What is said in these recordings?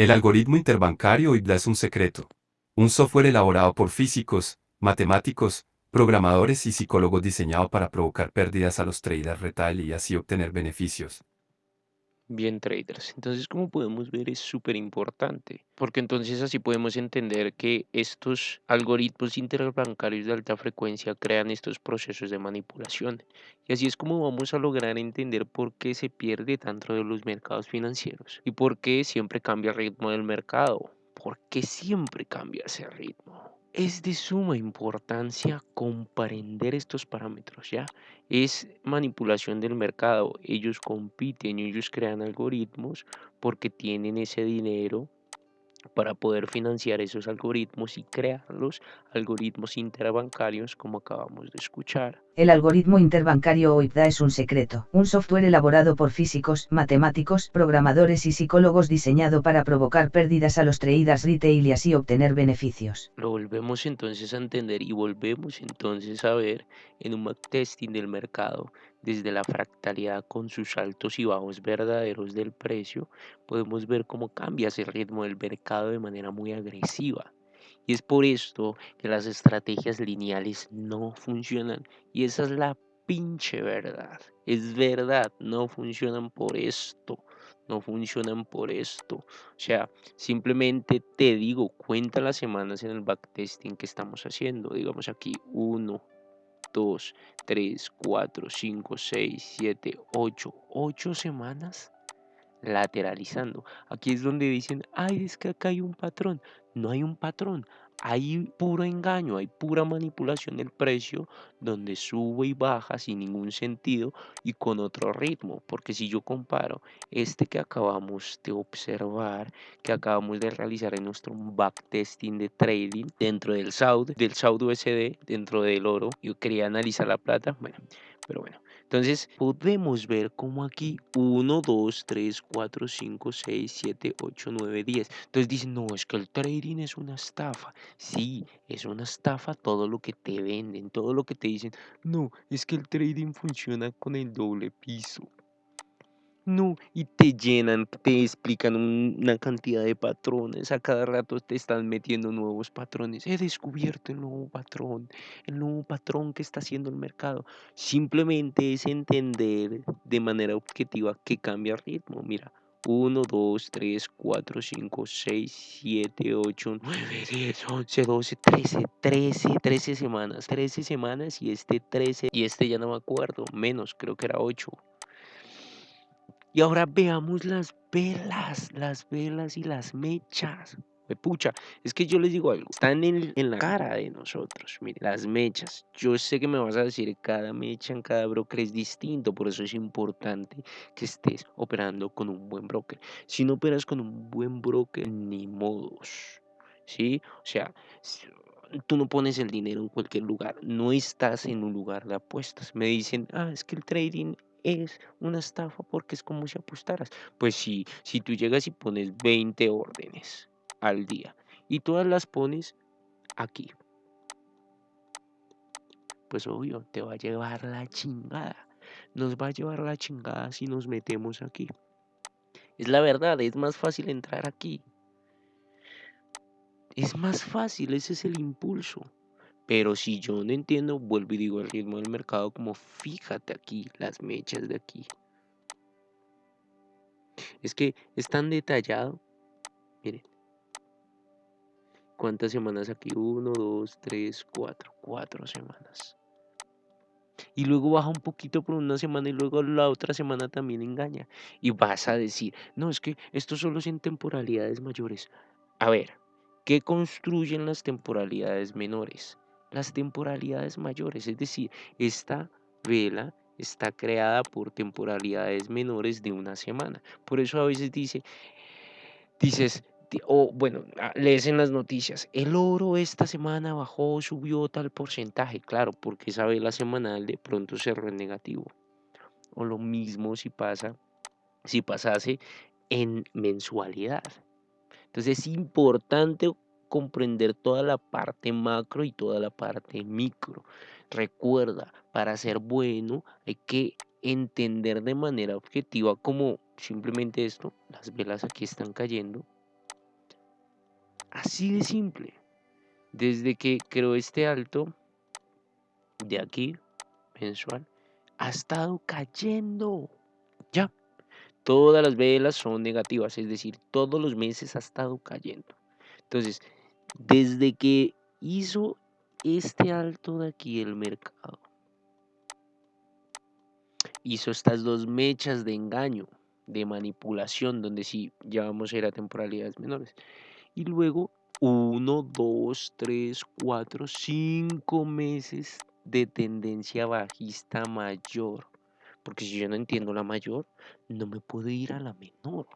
El algoritmo interbancario IBDA es un secreto. Un software elaborado por físicos, matemáticos, programadores y psicólogos diseñado para provocar pérdidas a los traders retail y así obtener beneficios. Bien, traders. Entonces, como podemos ver, es súper importante, porque entonces así podemos entender que estos algoritmos interbancarios de alta frecuencia crean estos procesos de manipulación. Y así es como vamos a lograr entender por qué se pierde tanto de los mercados financieros y por qué siempre cambia el ritmo del mercado. ¿Por qué siempre cambia ese ritmo? Es de suma importancia comprender estos parámetros, ¿ya? Es manipulación del mercado. Ellos compiten, ellos crean algoritmos porque tienen ese dinero para poder financiar esos algoritmos y crear los algoritmos interbancarios como acabamos de escuchar. El algoritmo interbancario o IPDA es un secreto, un software elaborado por físicos, matemáticos, programadores y psicólogos diseñado para provocar pérdidas a los traders retail y así obtener beneficios. Lo volvemos entonces a entender y volvemos entonces a ver en un backtesting del mercado desde la fractalidad con sus altos y bajos verdaderos del precio, podemos ver cómo cambia ese ritmo del mercado de manera muy agresiva. Y es por esto que las estrategias lineales no funcionan. Y esa es la pinche verdad. Es verdad, no funcionan por esto. No funcionan por esto. O sea, simplemente te digo, cuenta las semanas en el backtesting que estamos haciendo. Digamos aquí, uno 2, 3, 4, 5, 6, 7, 8, 8 semanas lateralizando. Aquí es donde dicen, ay, es que acá hay un patrón. No hay un patrón, hay puro engaño, hay pura manipulación del precio donde sube y baja sin ningún sentido y con otro ritmo. Porque si yo comparo este que acabamos de observar, que acabamos de realizar en nuestro backtesting de trading dentro del SAUD, del SAUD USD, dentro del oro, yo quería analizar la plata, bueno, pero bueno. Entonces podemos ver como aquí 1, 2, 3, 4, 5, 6, 7, 8, 9, 10. Entonces dicen, no, es que el trading es una estafa. Sí, es una estafa todo lo que te venden, todo lo que te dicen. No, es que el trading funciona con el doble piso. No, y te llenan, te explican una cantidad de patrones, a cada rato te están metiendo nuevos patrones. He descubierto el nuevo patrón, el nuevo patrón que está haciendo el mercado. Simplemente es entender de manera objetiva que cambia el ritmo. Mira, 1, 2, 3, 4, 5, 6, 7, 8, 9, 10, 11, 12, 13, 13, 13 semanas, 13 semanas y este 13, y este ya no me acuerdo, menos, creo que era 8. Y ahora veamos las velas, las velas y las mechas. Pucha, es que yo les digo algo, están en, la cara de nosotros. Mire, las mechas. Yo sé que me vas a decir, cada mecha en cada broker es distinto, por eso es importante que estés operando con un buen broker. Si no operas con un buen broker, ni modos. ¿Sí? O sea, tú no pones el dinero en cualquier lugar, no estás en un lugar de apuestas. Me dicen, ah, es que el trading es una estafa porque es como si apostaras. Pues si tú llegas y pones 20 órdenes al día y todas las pones aquí, pues obvio, te va a llevar la chingada. Nos va a llevar la chingada si nos metemos aquí. Es la verdad, es más fácil entrar aquí. Es más fácil, ese es el impulso. Pero si yo no entiendo, vuelvo y digo el ritmo del mercado como fíjate aquí, las mechas de aquí. Es que es tan detallado. Miren. ¿Cuántas semanas aquí? Uno, dos, tres, cuatro. Cuatro semanas. Y luego baja un poquito por una semana y luego la otra semana también engaña. Y vas a decir, no, es que esto solo es en temporalidades mayores. A ver, ¿qué construyen las temporalidades menores? Las temporalidades mayores, es decir, esta vela está creada por temporalidades menores de una semana. Por eso a veces dice, dices, o bueno, ah, lees en las noticias, el oro esta semana bajó, subió tal porcentaje, claro, porque esa vela semanal de pronto cerró en negativo. O lo mismo si pasa, si pasase en mensualidad. Entonces es importante comprender toda la parte macro y toda la parte micro. Recuerda, para ser bueno hay que entender de manera objetiva como simplemente esto, las velas aquí están cayendo, Así de simple. Desde que creó este alto de aquí, mensual, ha estado cayendo. Ya. Todas las velas son negativas, es decir, todos los meses ha estado cayendo. Entonces, desde que hizo este alto de aquí el mercado, hizo estas dos mechas de engaño, de manipulación, donde sí ya vamos a ir a temporalidades menores. Y luego, uno, dos, tres, cuatro, cinco meses de tendencia bajista mayor. Porque si yo no entiendo la mayor, no me puedo ir a la menor.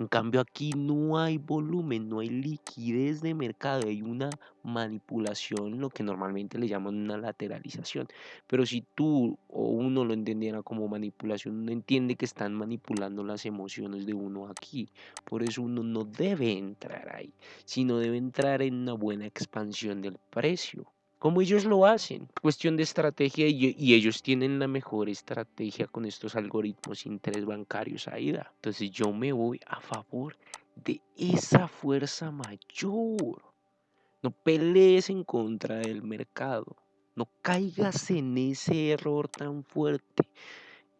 En cambio aquí no hay volumen, no hay liquidez de mercado, hay una manipulación, lo que normalmente le llaman una lateralización. Pero si tú o uno lo entendiera como manipulación, uno entiende que están manipulando las emociones de uno aquí. Por eso uno no debe entrar ahí, sino debe entrar en una buena expansión del precio como ellos lo hacen. Cuestión de estrategia y, ellos tienen la mejor estrategia con estos algoritmos interbancarios AIDA. Entonces yo me voy a favor de esa fuerza mayor. No pelees en contra del mercado. No caigas en ese error tan fuerte.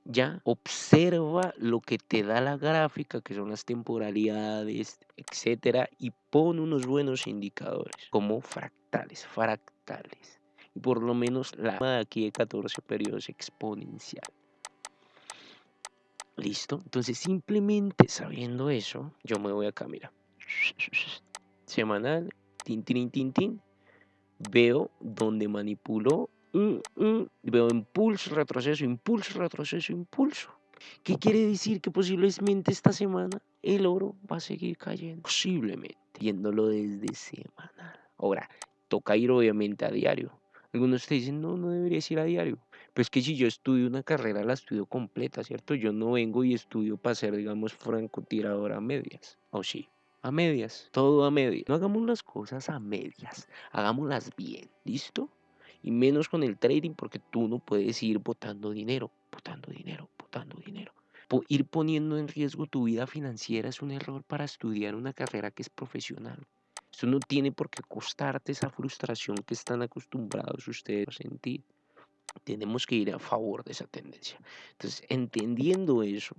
Ya observa lo que te da la gráfica, que son las temporalidades, etcétera, y pon unos buenos indicadores como fractales, fractales. Y por lo menos la aquí de 14 periodos exponencial. Listo. Entonces, simplemente sabiendo eso, yo me voy acá, mira. Semanal, tin, tin, tin, tin. Veo donde manipulo Mm, mm, veo impulso, retroceso, impulso, retroceso, impulso. ¿Qué quiere decir? Que posiblemente esta semana el oro va a seguir cayendo. Posiblemente, viéndolo desde semanal. Ahora, toca ir obviamente a diario. Algunos te dicen, no, no deberías ir a diario. Pero es que si yo estudio una carrera, la estudio completa, ¿cierto? Yo no vengo y estudio para ser, digamos, francotirador a medias. ¿O sí? A medias, todo a medias. No hagamos las cosas a medias, hagámoslas bien, ¿listo? y menos con el trading porque tú no puedes ir botando dinero, botando dinero, botando dinero. ir poniendo en riesgo tu vida financiera es un error para estudiar una carrera que es profesional. Eso no tiene por qué costarte esa frustración que están acostumbrados ustedes a sentir. Tenemos que ir a favor de esa tendencia. Entonces, entendiendo eso,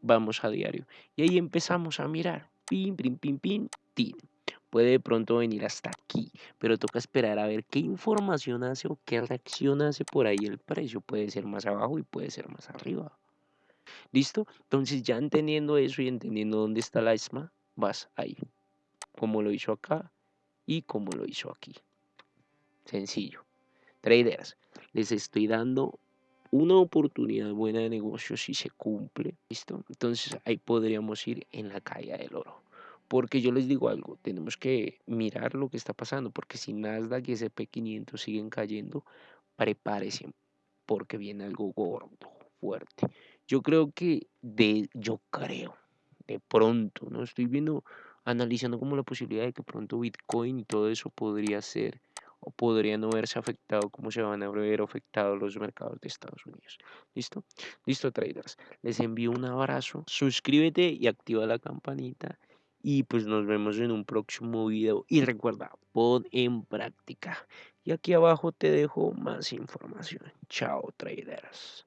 vamos a diario. Y ahí empezamos a mirar. Pim, pim, pim, pim, tin puede de pronto venir hasta aquí, pero toca esperar a ver qué información hace o qué reacción hace por ahí el precio. Puede ser más abajo y puede ser más arriba. ¿Listo? Entonces ya entendiendo eso y entendiendo dónde está la ESMA, vas ahí, como lo hizo acá y como lo hizo aquí. Sencillo. Traders, les estoy dando una oportunidad buena de negocio si se cumple. ¿Listo? Entonces ahí podríamos ir en la caída del oro. Porque yo les digo algo, tenemos que mirar lo que está pasando, porque si Nasdaq y SP500 siguen cayendo, prepárese, porque viene algo gordo, fuerte. Yo creo que de, yo creo, de pronto, no estoy viendo, analizando como la posibilidad de que pronto Bitcoin y todo eso podría ser o podría no verse afectado como se van a ver afectados los mercados de Estados Unidos. ¿Listo? Listo, traders. Les envío un abrazo. Suscríbete y activa la campanita y pues nos vemos en un próximo video. Y recuerda, pon en práctica. Y aquí abajo te dejo más información. Chao, traders.